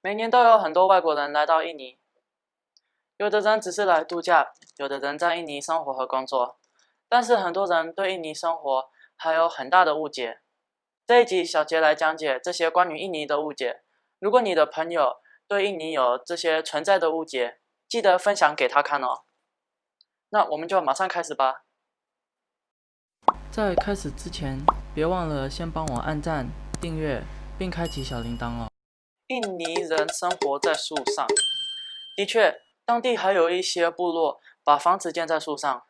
每年都有很多外国人来到印尼，有的人只是来度假，有的人在印尼生活和工作。但是很多人对印尼生活还有很大的误解。这一集小杰来讲解这些关于印尼的误解。如果你的朋友对印尼有这些存在的误解，记得分享给他看哦。那我们就马上开始吧。在开始之前，别忘了先帮我按赞、订阅并开启小铃铛哦。印尼人生活在树上，的确，当地还有一些部落把房子建在树上，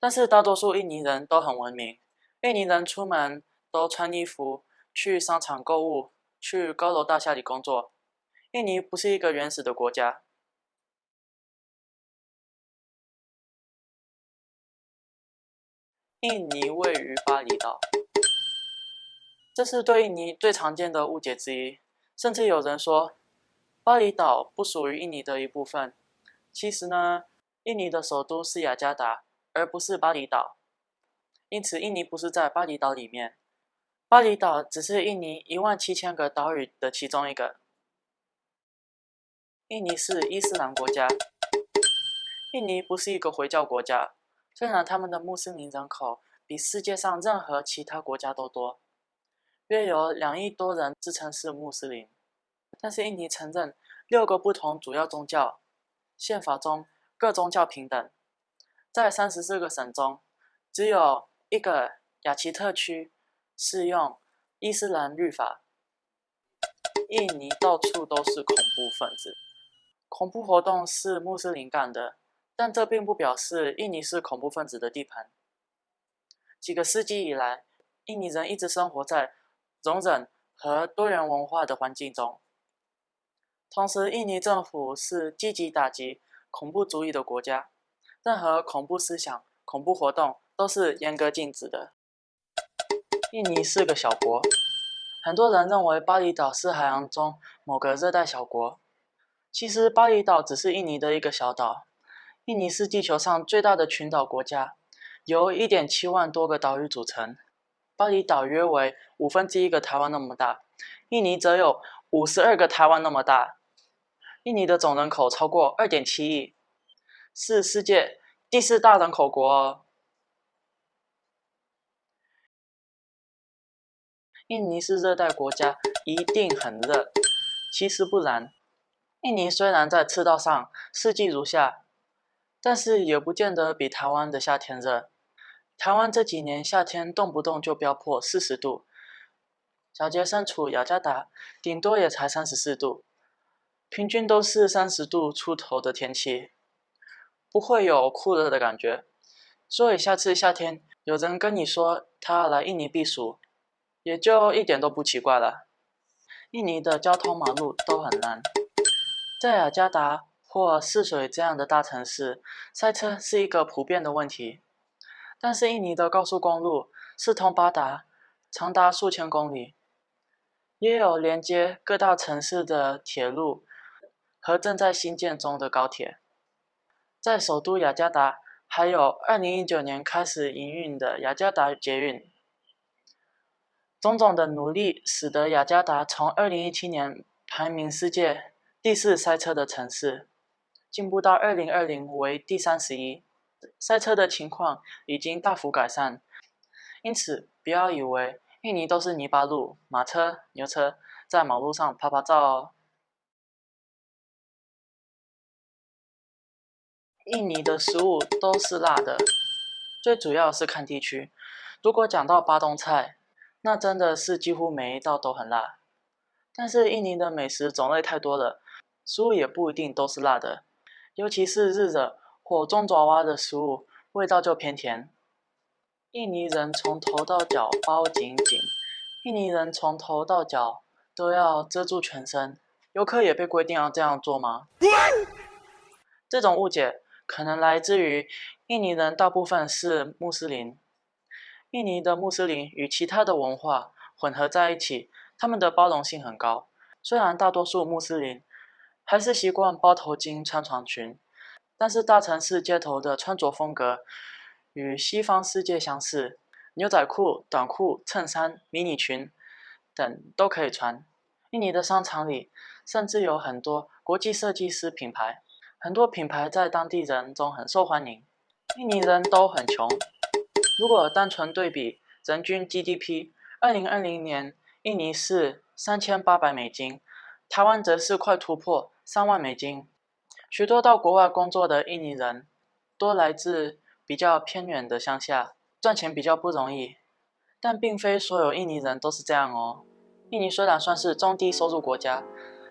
但是大多数印尼人都很文明。印尼人出门都穿衣服，去商场购物，去高楼大厦里工作。印尼不是一个原始的国家。印尼位于巴厘岛，这是对印尼最常见的误解之一。甚至有人说，巴厘岛不属于印尼的一部分。其实呢，印尼的首都是雅加达，而不是巴厘岛。因此，印尼不是在巴厘岛里面。巴厘岛只是印尼一万七千个岛屿的其中一个。印尼是伊斯兰国家。印尼不是一个回教国家，虽然他们的穆斯林人口比世界上任何其他国家都多。约有两亿多人自称是穆斯林，但是印尼承认六个不同主要宗教，宪法中各宗教平等。在三十四个省中，只有一个雅奇特区适用伊斯兰律法。印尼到处都是恐怖分子，恐怖活动是穆斯林干的，但这并不表示印尼是恐怖分子的地盘。几个世纪以来，印尼人一直生活在。容忍和多元文化的环境中，同时，印尼政府是积极打击恐怖主义的国家，任何恐怖思想、恐怖活动都是严格禁止的。印尼是个小国，很多人认为巴厘岛是海洋中某个热带小国，其实巴厘岛只是印尼的一个小岛。印尼是地球上最大的群岛国家，由1.7万多个岛屿组成。巴厘岛约为五分之一个台湾那么大，印尼则有五十二个台湾那么大。印尼的总人口超过二点七亿，是世界第四大人口国。印尼是热带国家，一定很热。其实不然，印尼虽然在赤道上四季如夏，但是也不见得比台湾的夏天热。台湾这几年夏天动不动就飙破四十度，小杰身处雅加达，顶多也才三十四度，平均都是三十度出头的天气，不会有酷热的感觉。所以下次夏天有人跟你说他来印尼避暑，也就一点都不奇怪了。印尼的交通马路都很烂，在雅加达或泗水这样的大城市，塞车是一个普遍的问题。但是印尼的高速公路四通八达，长达数千公里，也有连接各大城市的铁路和正在兴建中的高铁。在首都雅加达，还有2019年开始营运的雅加达捷运。种种的努力，使得雅加达从2017年排名世界第四塞车的城市，进步到2020为第三十一。塞车的情况已经大幅改善，因此不要以为印尼都是泥巴路、马车、牛车在马路上拍拍照哦。印尼的食物都是辣的，最主要是看地区。如果讲到巴东菜，那真的是几乎每一道都很辣。但是印尼的美食种类太多了，食物也不一定都是辣的，尤其是日惹。火中爪哇的食物味道就偏甜。印尼人从头到脚包紧紧，印尼人从头到脚都要遮住全身。游客也被规定要这样做吗？这种误解可能来自于印尼人大部分是穆斯林。印尼的穆斯林与其他的文化混合在一起，他们的包容性很高。虽然大多数穆斯林还是习惯包头巾、穿长裙。但是大城市街头的穿着风格与西方世界相似，牛仔裤、短裤、衬衫、迷你裙等都可以穿。印尼的商场里甚至有很多国际设计师品牌，很多品牌在当地人中很受欢迎。印尼人都很穷，如果单纯对比人均 GDP，二零二零年印尼是三千八百美金，台湾则是快突破三万美金。许多到国外工作的印尼人，多来自比较偏远的乡下，赚钱比较不容易。但并非所有印尼人都是这样哦。印尼虽然算是中低收入国家，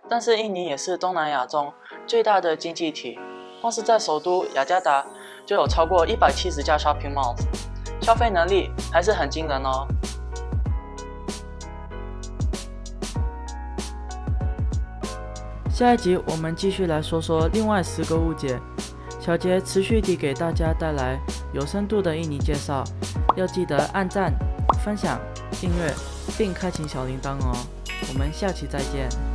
但是印尼也是东南亚中最大的经济体。光是在首都雅加达就有超过一百七十家 shopping malls，消费能力还是很惊人哦。下一集我们继续来说说另外十个误解。小杰持续地给大家带来有深度的印尼介绍，要记得按赞、分享、订阅。并开启小铃铛哦！我们下期再见。